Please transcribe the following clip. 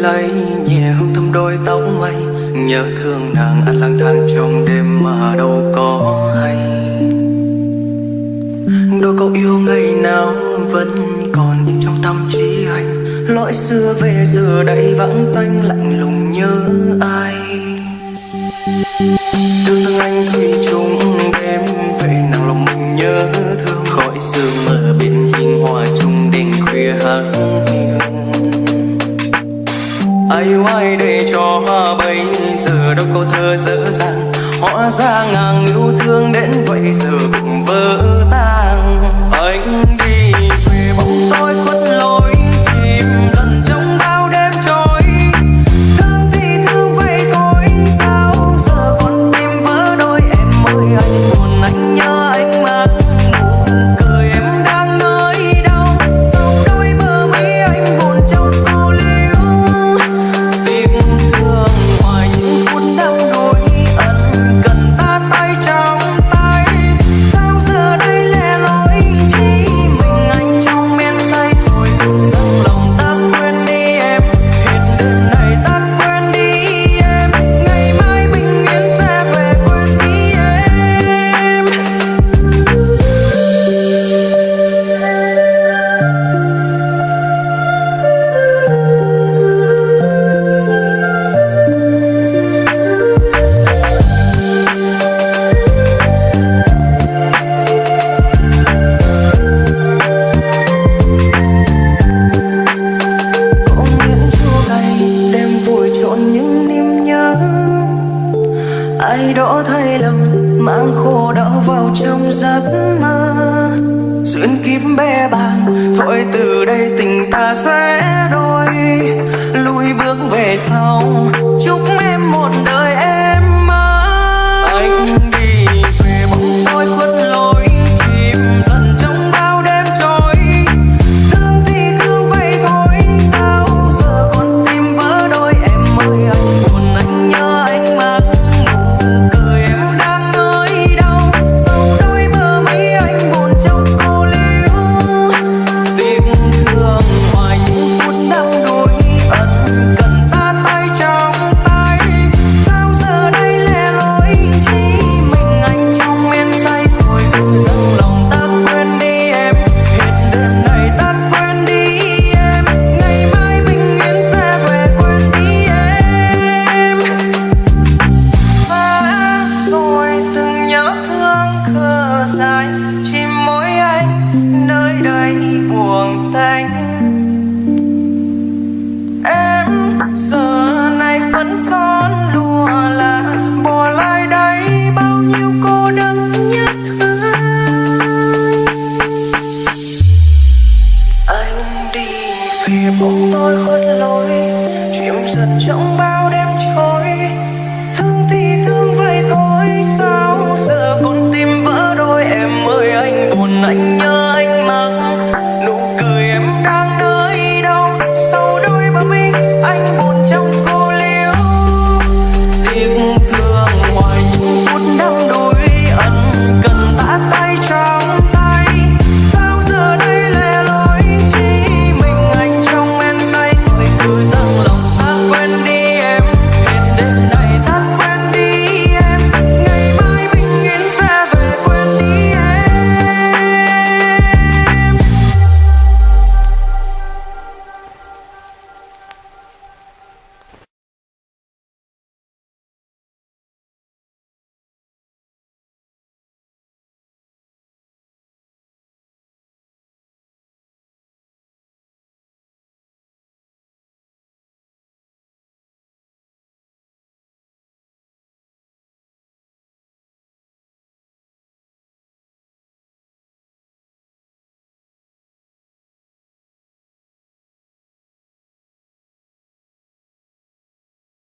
lấy nhẹ hương thơm đôi tóc mây. Nhớ thương nàng anh lang thang trong đêm mà đâu có hay. Đôi câu yêu ngày nào vẫn còn in trong tâm trí anh. Lỗi xưa về giờ đây vắng tanh, lạnh lùng nhớ ai. Thương thương anh thủy chung ai oai để cho bây giờ đâu có thơ dở dàng. Hóa ra ngàn yêu thương đến vậy giờ cũng vỡ tan. Ai đó thay lòng mang khổ đau vào trong giấc mơ. Duyên kiếp bé bàng, thôi từ đây tình ta sẽ đôi. Lùi bước về sau, chúc em một đời. anh. Em giờ này vẫn son lùa là bỏ lại đây bao nhiêu cô đơn nhất thương anh đi về bóng tôi khuất lối, chìm dần trong bao đêm trôi. Thương thì thương vậy thôi, sao giờ con tim vỡ đôi em ơi, anh buồn anh